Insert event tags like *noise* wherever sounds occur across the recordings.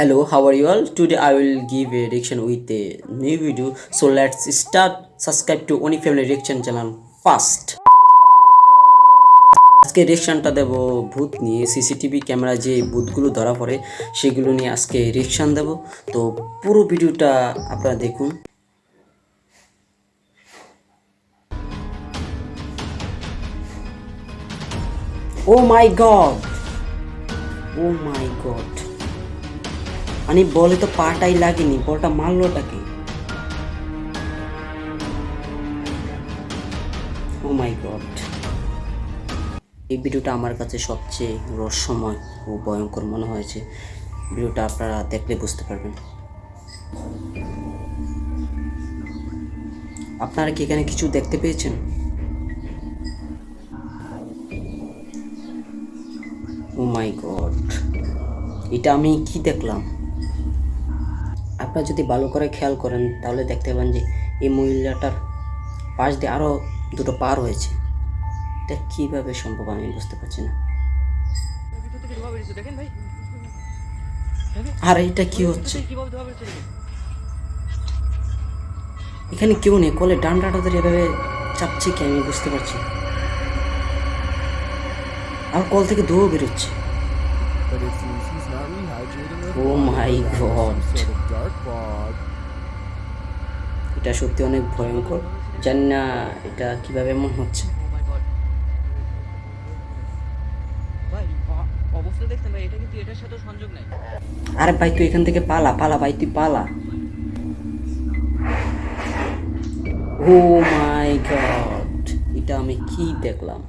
Hello, how are you all? Today I will give a reaction with a new video. So let's start. Subscribe to Oni Family Reaction channel first. আজকে রিয়েকশনটা দেব ভূত নিয়ে CCTV camera যে ভূতগুলো ধরা পড়ে সেগুলো নিয়ে আজকে রিয়েকশন দেব তো পুরো ভিডিওটা আপনারা দেখুন ও মাই গড ও মাই গড মানে বলে তো পাটাই লাগেনি, বলটা মারলোটাকে ও মাই গড এই ভিডিওটা আমার কাছে সবচেয়ে রহস্যময় ও ভয়ঙ্কর মনে হয়েছে। ভিডিওটা আপনারা দেখলে বুঝতে পারবেন। আপনারা কি এখানে কিছু দেখতে পেয়েছেন? ও মাই গড এটা আমি কি দেখলাম? আপনারা যদি ভালো করে খেয়াল করেন, তাহলে দেখতে পাবেন যে এই মহিলাটার পাশ দিয়ে আরও দুটো পার হয়েছে এটা কীভাবে সম্ভব আমি বুঝতে পারছি না। আর, এটা কি হচ্ছে? এখানে কেউ নেই, কলে ডান্ডাটা ধরে এভাবে চাপছে কি আমি বুঝতে পারছি আর কল থেকে ধোয়া বেরোচ্ছে। But he's not rehydrating with Oh my God. sort of dark fog. এটা সত্যি অনেক ভয়ঙ্কর। জানি না এটা কীভাবে এমন হচ্ছে। নাই। আরে ভাই তুই এখান থেকে পালা পালা ভাই তুই পালা। ও মাই গড এটা আমি কি দেখলাম?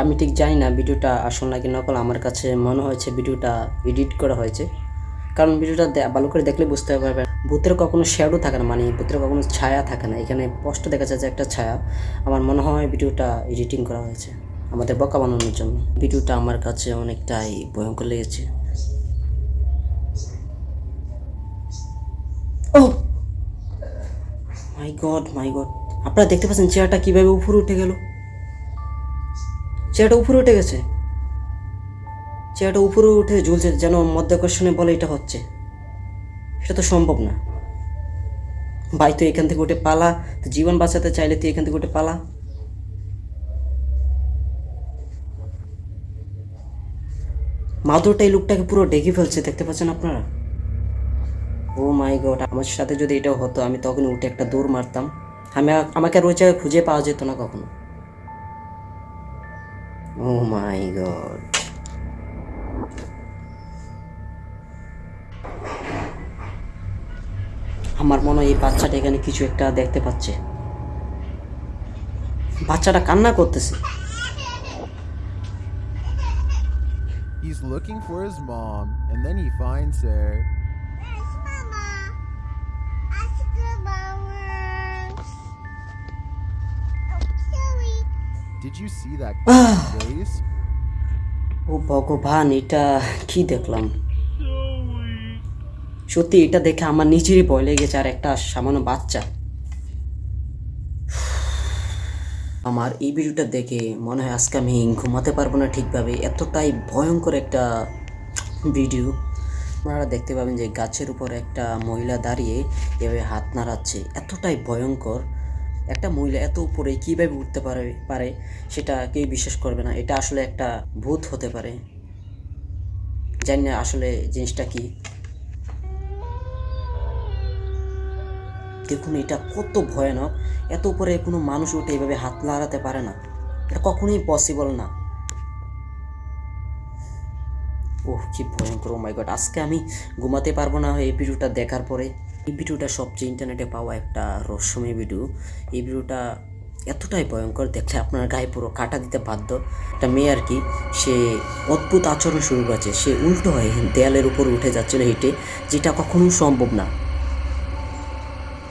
আমি ঠিক জানি না ভিডিওটা আসল নাকি নকল, আমার কাছে মনে হয়েছে ভিডিওটা এডিট করা হয়েছে। কারণ ভিডিওটা ভালো করে দেখলে বুঝতে পারবেন, ভূতের কখনো শ্যাডো থাকে না মানে ভূতের কখনো ছায়া থাকে না। এখানে স্পষ্ট দেখা যাচ্ছে একটা ছায়া, আমার মনে হয় ভিডিওটা এডিটিং করা হয়েছে আমাদের বকা বানানোর জন্য। ভিডিওটা আমার কাছে অনেকটাই ভয়ঙ্কর লেগেছে। মাই মাই আপনারা দেখতে পাচ্ছেন চেয়ারটা কীভাবে উপরে উঠে গেল? চেয়ারটা উপরে উঠে গেছে। চেয়ারটা উপরে উঠে ঝুলছে, যেন মধ্যাকর্ষণে বলে এটা হচ্ছে। সেটা তো সম্ভব না। ভাই, তুই এখান থেকে উঠে পালা। তো জীবন বাঁচাতে চাইলে তুই এখান থেকে উঠে পালা। মাদুরটা এই লোকটাকে পুরো ডেকে ফেলছে, দেখতে পাচ্ছেন আপনারা? ও মাই গড, আমার সাথে যদি এটা হতো, আমি তখন উঠে একটা দৌড় মারতাম। আমি, আমাকে আর ওই জায়গায় খুঁজে পাওয়া যেত না কখনো। ও মাই গড আমার মনে হয় এই বাচ্চাটা এখানে কিছু একটা দেখতে পাচ্ছে। বাচ্চাটা কান্না করতেছে। He's looking for his mom, and then he finds her. Did you see that *sighs* face? ও ভগবান এটা কি দেখলাম? সত্যি এটা দেখে আমার নিজেরই ভয় লেগেছে আর একটা সামান্য বাচ্চা। আমার এই ভিডিওটা দেখে মনে হয় আজকে আমি ঘুমাতে পারব না ঠিকভাবে। এতটাই ভয়ঙ্কর একটা ভিডিও। আপনারা দেখতে পাবেন যে গাছের উপর একটা মহিলা দাঁড়িয়ে এভাবে হাত নাড়াচ্ছে। এতটাই ভয়ঙ্কর। একটা মহিলা এত উপরে কীভাবে উঠতে পারে পারে সেটা কেউ বিশ্বাস করবে না। এটা আসলে একটা ভূত হতে পারে। জানি না আসলে জিনিসটা কি। দেখুন, এটা কত ভয়ানক। এত উপরে কোনো মানুষ উঠে এভাবে হাত লাগাতে পারে না। এটা কখনোই পসিবল না। ওহ, কি ভয়ঙ্কর। মাই গড আজকে আমি ঘুমাতে পারব না এই ভিডিওটা দেখার পরে। এই ভিডিওটা সবচেয়ে ইন্টারনেটে পাওয়া একটা রহস্যময় ভিডিও এই ভিডিওটা এতটাই ভয়ঙ্কর, দেখলে আপনার গায়ে পুরো কাটা দিতে বাধ্য। একটা মেয়ে আর কি, সে অদ্ভুত আচরণ শুরু করেছে। সে উল্টো হয়ে দেয়ালের উপর উঠে যাচ্ছিল হেঁটে, যেটা কখনো সম্ভব না।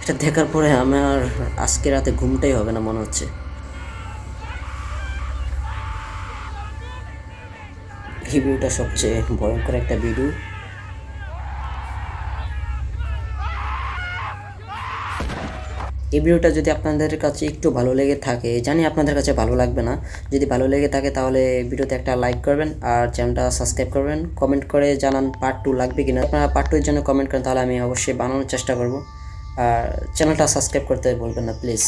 এটা দেখার পরে আমার আজকে রাতে ঘুমটাই হবে না মনে হচ্ছে। এই ভিডিওটা সবচেয়ে ভয়ঙ্কর একটা ভিডিও এই ভিডিওটা যদি আপনাদের কাছে একটু ভালো লেগে থাকে, জানি আপনাদের কাছে ভালো লাগবে না, যদি ভালো লেগে থাকে তাহলে ভিডিওতে একটা লাইক করবেন আর চ্যানেলটা সাবস্ক্রাইব করবেন কমেন্ট করে জানান পার্ট টু লাগবে কিনা। আপনারা পার্ট টু এর জন্য কমেন্ট করেন, তাহলে আমি অবশ্যই বানানোর চেষ্টা করব। আর চ্যানেলটা সাবস্ক্রাইব করতে বলবেন না প্লিজ